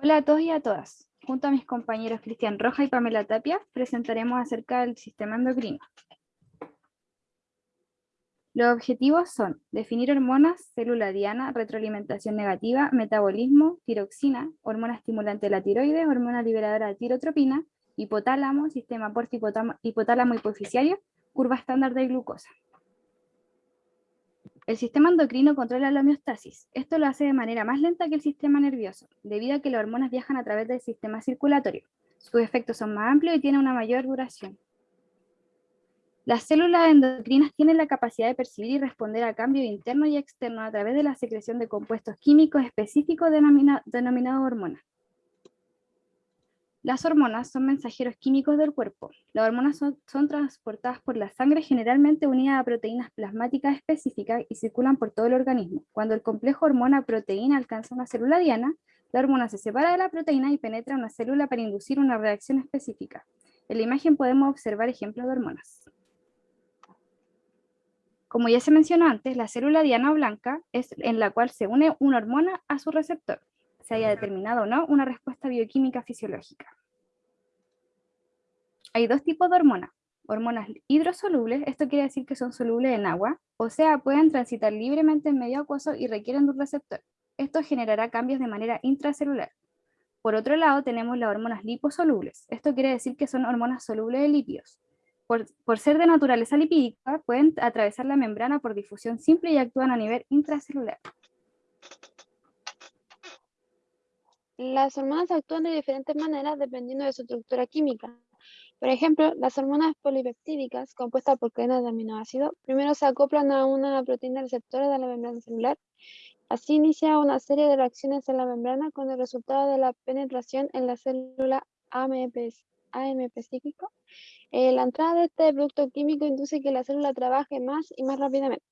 Hola a todos y a todas. Junto a mis compañeros Cristian Roja y Pamela Tapia, presentaremos acerca del sistema endocrino. Los objetivos son definir hormonas, célula diana, retroalimentación negativa, metabolismo, tiroxina, hormona estimulante de la tiroides, hormona liberadora de tirotropina, hipotálamo, sistema porta hipotálamo hipoficiario, curva estándar de glucosa. El sistema endocrino controla la homeostasis. Esto lo hace de manera más lenta que el sistema nervioso, debido a que las hormonas viajan a través del sistema circulatorio. Sus efectos son más amplios y tienen una mayor duración. Las células endocrinas tienen la capacidad de percibir y responder a cambios internos y externos a través de la secreción de compuestos químicos específicos denominados hormonas. Las hormonas son mensajeros químicos del cuerpo. Las hormonas son, transportadas por la sangre generalmente unidas a proteínas plasmáticas específicas y circulan por todo el organismo. Cuando el complejo hormona-proteína alcanza una célula diana, la hormona se separa de la proteína y penetra una célula para inducir una reacción específica. En la imagen podemos observar ejemplos de hormonas. Como ya se mencionó antes, la célula diana blanca es en la cual se une una hormona a su receptor se haya determinado o no una respuesta bioquímica fisiológica. Hay dos tipos de hormonas. Hormonas hidrosolubles, esto quiere decir que son solubles en agua, o sea, pueden transitar libremente en medio acuoso y requieren de un receptor. Esto generará cambios de manera intracelular. Por otro lado, tenemos las hormonas liposolubles. Esto quiere decir que son hormonas solubles de lípidos. Por, por, ser de naturaleza lipídica, pueden atravesar la membrana por difusión simple y actúan a nivel intracelular. Las hormonas actúan de diferentes maneras dependiendo de su estructura química. Por ejemplo, las hormonas polipeptídicas, compuestas por cadenas de aminoácidos, primero se acoplan a una proteína receptora de la membrana celular. Así inicia una serie de reacciones en la membrana con el resultado de la penetración en la célula AMP, AMP. Eh, la entrada de este producto químico induce que la célula trabaje más y más rápidamente.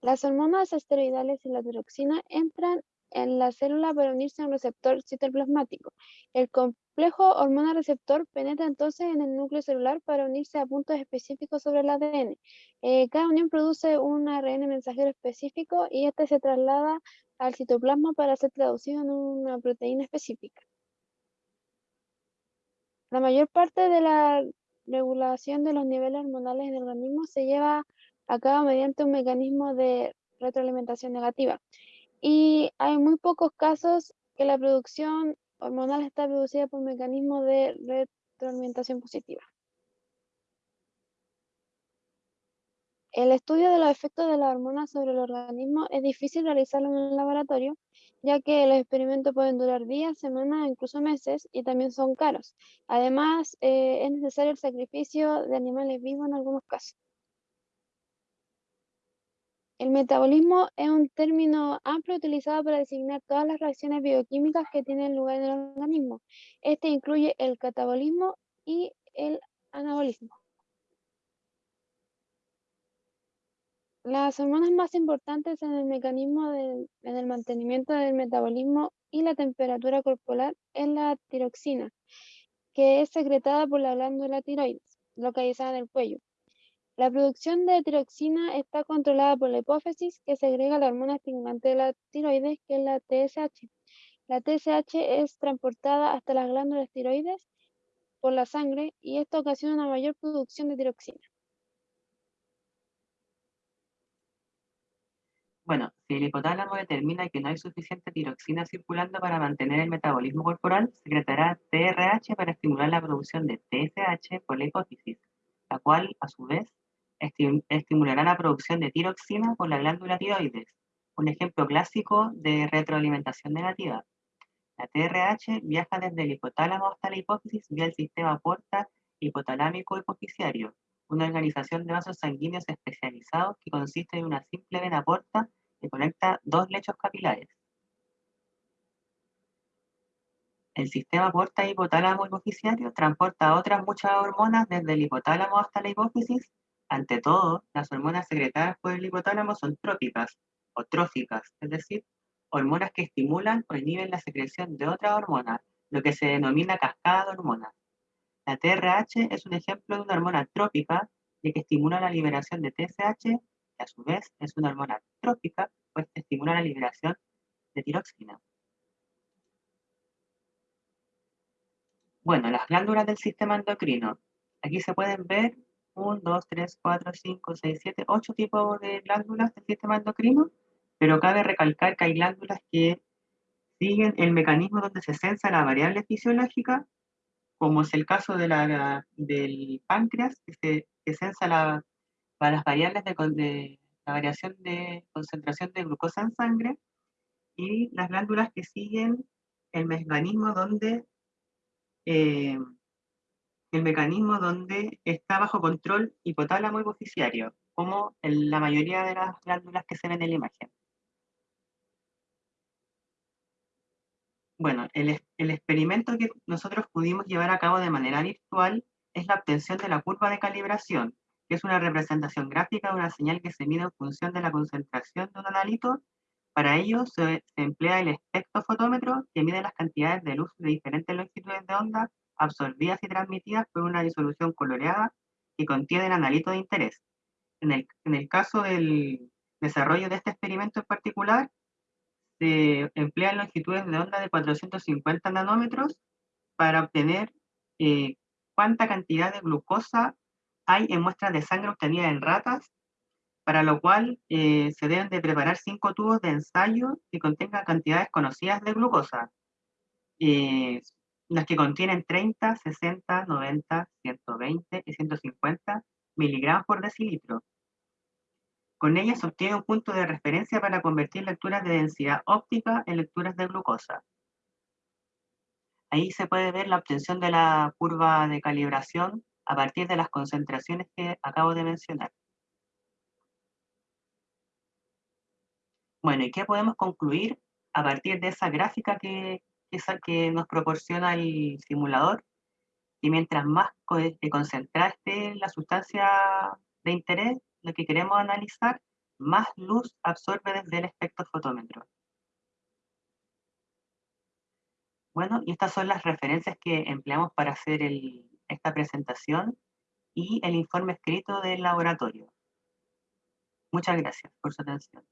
Las hormonas esteroidales y la tiroxina entran en la célula para unirse a un receptor citoplasmático. El complejo hormona-receptor penetra entonces en el núcleo celular para unirse a puntos específicos sobre el ADN. Eh, cada unión produce un ARN mensajero específico y este se traslada al citoplasma para ser traducido en una proteína específica. La mayor parte de la regulación de los niveles hormonales en el organismo se lleva a cabo mediante un mecanismo de retroalimentación negativa y hay muy pocos casos que la producción hormonal está producida por mecanismos de retroalimentación positiva. El estudio de los efectos de la hormona sobre el organismo es difícil realizarlo en el laboratorio, ya que los experimentos pueden durar días, semanas, incluso meses, y también son caros. Además, eh, es necesario el sacrificio de animales vivos en algunos casos. El metabolismo es un término amplio utilizado para designar todas las reacciones bioquímicas que tienen lugar en el organismo. Este incluye el catabolismo y el anabolismo. Las hormonas más importantes en el mecanismo en el mantenimiento del metabolismo y la temperatura corporal es la tiroxina, que es secretada por la glándula tiroides, localizada en el cuello. La producción de tiroxina está controlada por la hipófisis, que segrega la hormona estimulante de la tiroides, que es la TSH. La TSH es transportada hasta las glándulas tiroides por la sangre y esto ocasiona una mayor producción de tiroxina. Bueno, si el hipotálamo determina que no hay suficiente tiroxina circulando para mantener el metabolismo corporal, secretará TRH para estimular la producción de TSH por la hipófisis, la cual, a su vez, estimulará la producción de tiroxina por la glándula tiroides, un ejemplo clásico de retroalimentación negativa. La TRH viaja desde el hipotálamo hasta la hipófisis vía el sistema porta hipotalámico hipofisiario, una organización de vasos sanguíneos especializados que consiste en una simple vena porta que conecta dos lechos capilares. El sistema porta hipotálamo hipofisiario transporta otras muchas hormonas desde el hipotálamo hasta la hipófisis ante todo, las hormonas secretadas por el hipotálamo son trópicas o tróficas, es decir, hormonas que estimulan o inhiben la secreción de otra hormona, lo que se denomina cascada de hormonas. La TRH es un ejemplo de una hormona trópica, ya que estimula la liberación de TSH, que a su vez es una hormona trópica, pues estimula la liberación de tiroxina. Bueno, las glándulas del sistema endocrino. Aquí se pueden ver 1, 2, 3, 4, 5, 6, 7, 8 tipos de glándulas del sistema endocrino, pero cabe recalcar que hay glándulas que siguen el mecanismo donde se sensa la variable fisiológica, como es el caso de la, del páncreas, que, se, que sensa la, las variables de, de, la variación de concentración de glucosa en sangre, y las glándulas que siguen el mecanismo donde eh, el mecanismo donde está bajo control hipotálamo hipoficiario, como en la mayoría de las glándulas que se ven en la imagen. Bueno, el, experimento que nosotros pudimos llevar a cabo de manera virtual es la obtención de la curva de calibración, que es una representación gráfica de una señal que se mide en función de la concentración de un analito. Para ello se, se emplea el espectrofotómetro, que mide las cantidades de luz de diferentes longitudes de onda absorbidas y transmitidas por una disolución coloreada que contiene analito de interés. En el, en el caso del desarrollo de este experimento en particular, se emplean longitudes de onda de 450 nanómetros para obtener eh, cuánta cantidad de glucosa hay en muestras de sangre obtenidas en ratas, para lo cual eh, se deben de preparar cinco tubos de ensayo que contengan cantidades conocidas de glucosa. Eh, las que contienen 30, 60, 90, 120 y 150 miligramos por decilitro. Con ellas se obtiene un punto de referencia para convertir lecturas de densidad óptica en lecturas de glucosa. Ahí se puede ver la obtención de la curva de calibración a partir de las concentraciones que acabo de mencionar. Bueno, ¿y qué podemos concluir a partir de esa gráfica que, esa que nos proporciona el simulador, y mientras más concentrada esté la sustancia de interés, lo que queremos analizar, más luz absorbe desde el espectrofotómetro. Bueno, y estas son las referencias que empleamos para hacer esta presentación y el informe escrito del laboratorio. Muchas gracias por su atención.